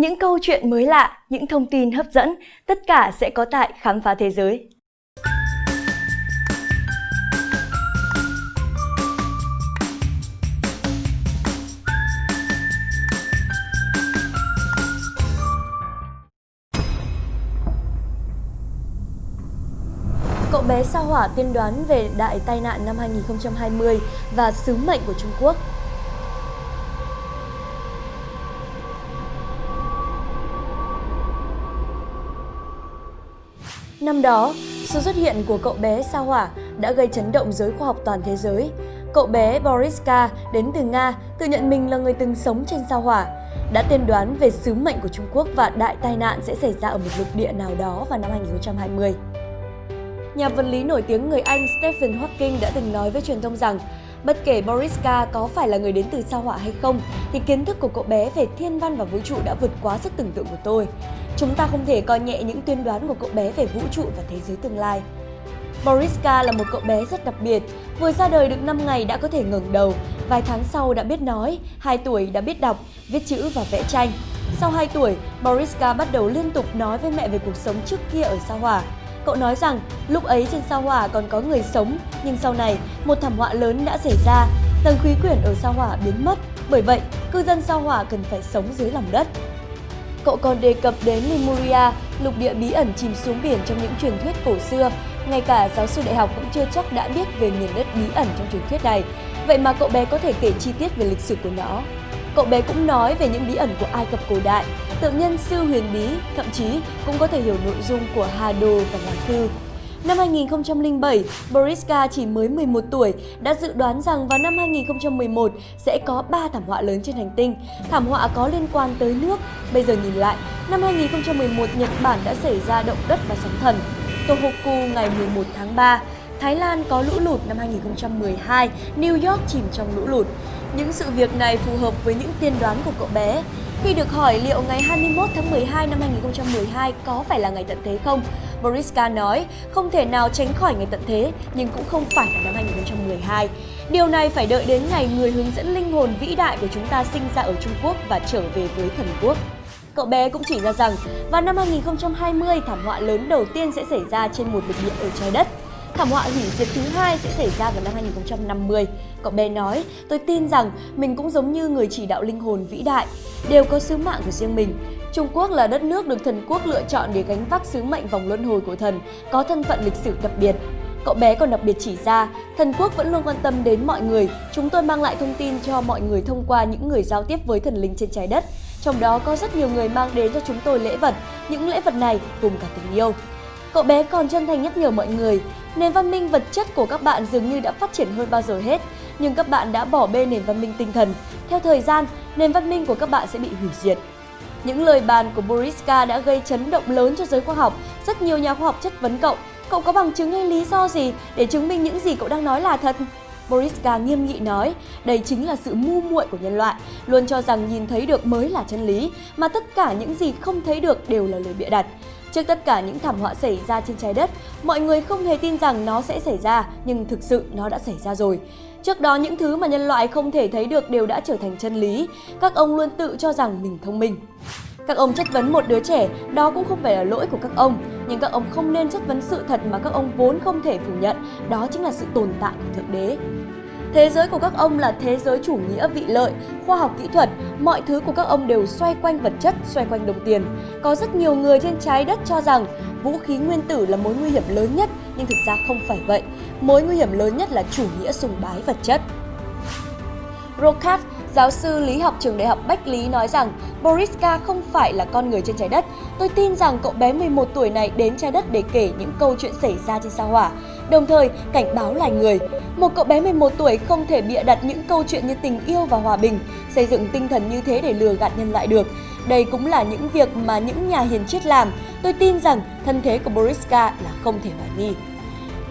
Những câu chuyện mới lạ, những thông tin hấp dẫn, tất cả sẽ có tại Khám phá thế giới. Cậu bé sao hỏa tiên đoán về đại tai nạn năm 2020 và sứ mệnh của Trung Quốc Năm đó, sự xuất hiện của cậu bé sao hỏa đã gây chấn động giới khoa học toàn thế giới. Cậu bé Boriska đến từ Nga tự nhận mình là người từng sống trên sao hỏa, đã tiên đoán về sứ mệnh của Trung Quốc và đại tai nạn sẽ xảy ra ở một lục địa nào đó vào năm 2020. Nhà vật lý nổi tiếng người Anh Stephen Hawking đã từng nói với truyền thông rằng Bất kể Boriska có phải là người đến từ sao hỏa hay không, thì kiến thức của cậu bé về thiên văn và vũ trụ đã vượt quá sức tưởng tượng của tôi. Chúng ta không thể coi nhẹ những tuyên đoán của cậu bé về vũ trụ và thế giới tương lai. Boriska là một cậu bé rất đặc biệt, vừa ra đời được 5 ngày đã có thể ngẩng đầu, vài tháng sau đã biết nói, 2 tuổi đã biết đọc, viết chữ và vẽ tranh. Sau 2 tuổi, Boriska bắt đầu liên tục nói với mẹ về cuộc sống trước kia ở sao hỏa. Cậu nói rằng lúc ấy trên sao hỏa còn có người sống, nhưng sau này một thảm họa lớn đã xảy ra, tầng khí quyển ở sao hỏa biến mất. Bởi vậy, cư dân sao hỏa cần phải sống dưới lòng đất. Cậu còn đề cập đến Lemuria, lục địa bí ẩn chìm xuống biển trong những truyền thuyết cổ xưa. Ngay cả giáo sư đại học cũng chưa chắc đã biết về miền đất bí ẩn trong truyền thuyết này. Vậy mà cậu bé có thể kể chi tiết về lịch sử của nó. Cậu bé cũng nói về những bí ẩn của Ai Cập cổ đại, tượng nhân sư huyền bí, thậm chí cũng có thể hiểu nội dung của Hà Đồ và hoàng Thư. Năm 2007, Boriska chỉ mới 11 tuổi đã dự đoán rằng vào năm 2011 sẽ có 3 thảm họa lớn trên hành tinh. Thảm họa có liên quan tới nước. Bây giờ nhìn lại, năm 2011 Nhật Bản đã xảy ra động đất và sóng thần. Tohoku ngày 11 tháng 3, Thái Lan có lũ lụt năm 2012, New York chìm trong lũ lụt. Những sự việc này phù hợp với những tiên đoán của cậu bé. Khi được hỏi liệu ngày 21 tháng 12 năm 2012 có phải là ngày tận thế không, Boriska nói không thể nào tránh khỏi ngày tận thế nhưng cũng không phải là năm 2012. Điều này phải đợi đến ngày người hướng dẫn linh hồn vĩ đại của chúng ta sinh ra ở Trung Quốc và trở về với thần quốc. Cậu bé cũng chỉ ra rằng vào năm 2020 thảm họa lớn đầu tiên sẽ xảy ra trên một lục địa ở trái đất. Thảm họa hủy diệt thứ hai sẽ xảy ra vào năm 2050. Cậu bé nói, tôi tin rằng mình cũng giống như người chỉ đạo linh hồn vĩ đại, đều có sứ mạng của riêng mình. Trung Quốc là đất nước được thần quốc lựa chọn để gánh vác sứ mệnh vòng luân hồi của thần, có thân phận lịch sử đặc biệt. Cậu bé còn đặc biệt chỉ ra, thần quốc vẫn luôn quan tâm đến mọi người, chúng tôi mang lại thông tin cho mọi người thông qua những người giao tiếp với thần linh trên trái đất. Trong đó có rất nhiều người mang đến cho chúng tôi lễ vật, những lễ vật này cùng cả tình yêu. Cậu bé còn chân thành nhắc nhở mọi người, nền văn minh vật chất của các bạn dường như đã phát triển hơn bao giờ hết, nhưng các bạn đã bỏ bê nền văn minh tinh thần. Theo thời gian, nền văn minh của các bạn sẽ bị hủy diệt. Những lời bàn của Boriska đã gây chấn động lớn cho giới khoa học. Rất nhiều nhà khoa học chất vấn cậu. Cậu có bằng chứng hay lý do gì để chứng minh những gì cậu đang nói là thật? Boriska nghiêm nghị nói, đây chính là sự ngu muội của nhân loại, luôn cho rằng nhìn thấy được mới là chân lý, mà tất cả những gì không thấy được đều là lời bịa đặt. Trước tất cả những thảm họa xảy ra trên trái đất, mọi người không hề tin rằng nó sẽ xảy ra, nhưng thực sự nó đã xảy ra rồi. Trước đó những thứ mà nhân loại không thể thấy được đều đã trở thành chân lý. Các ông luôn tự cho rằng mình thông minh. Các ông chất vấn một đứa trẻ, đó cũng không phải là lỗi của các ông. Nhưng các ông không nên chất vấn sự thật mà các ông vốn không thể phủ nhận, đó chính là sự tồn tại của Thượng Đế. Thế giới của các ông là thế giới chủ nghĩa vị lợi, khoa học kỹ thuật, mọi thứ của các ông đều xoay quanh vật chất, xoay quanh đồng tiền. Có rất nhiều người trên trái đất cho rằng vũ khí nguyên tử là mối nguy hiểm lớn nhất, nhưng thực ra không phải vậy. Mối nguy hiểm lớn nhất là chủ nghĩa sùng bái vật chất. Rokat, giáo sư lý học trường đại học Bách Lý nói rằng Boriska không phải là con người trên trái đất. Tôi tin rằng cậu bé 11 tuổi này đến trái đất để kể những câu chuyện xảy ra trên sao hỏa, đồng thời cảnh báo loài người. Một cậu bé 11 tuổi không thể bịa đặt những câu chuyện như tình yêu và hòa bình, xây dựng tinh thần như thế để lừa gạt nhân loại được. Đây cũng là những việc mà những nhà hiền triết làm. Tôi tin rằng thân thế của Boriska là không thể hoài nghi.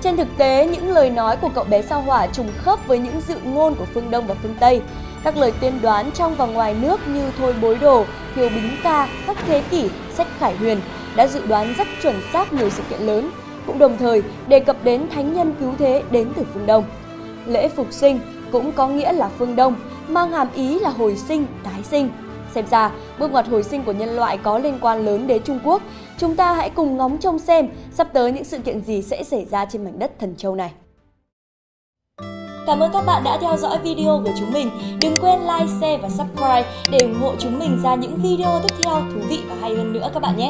Trên thực tế, những lời nói của cậu bé sao hỏa trùng khớp với những dự ngôn của phương Đông và phương Tây. Các lời tiên đoán trong và ngoài nước như Thôi Bối Đồ, Thiều Bính Ca, Các Thế Kỷ, Sách Khải Huyền đã dự đoán rất chuẩn xác nhiều sự kiện lớn, cũng đồng thời đề cập đến thánh nhân cứu thế đến từ phương Đông. Lễ phục sinh cũng có nghĩa là phương Đông, mang hàm ý là hồi sinh, tái sinh. Xem ra, bước ngoặt hồi sinh của nhân loại có liên quan lớn đến Trung Quốc. Chúng ta hãy cùng ngóng trông xem sắp tới những sự kiện gì sẽ xảy ra trên mảnh đất thần châu này. Cảm ơn các bạn đã theo dõi video của chúng mình. Đừng quên like, share và subscribe để ủng hộ chúng mình ra những video tiếp theo thú vị và hay hơn nữa các bạn nhé.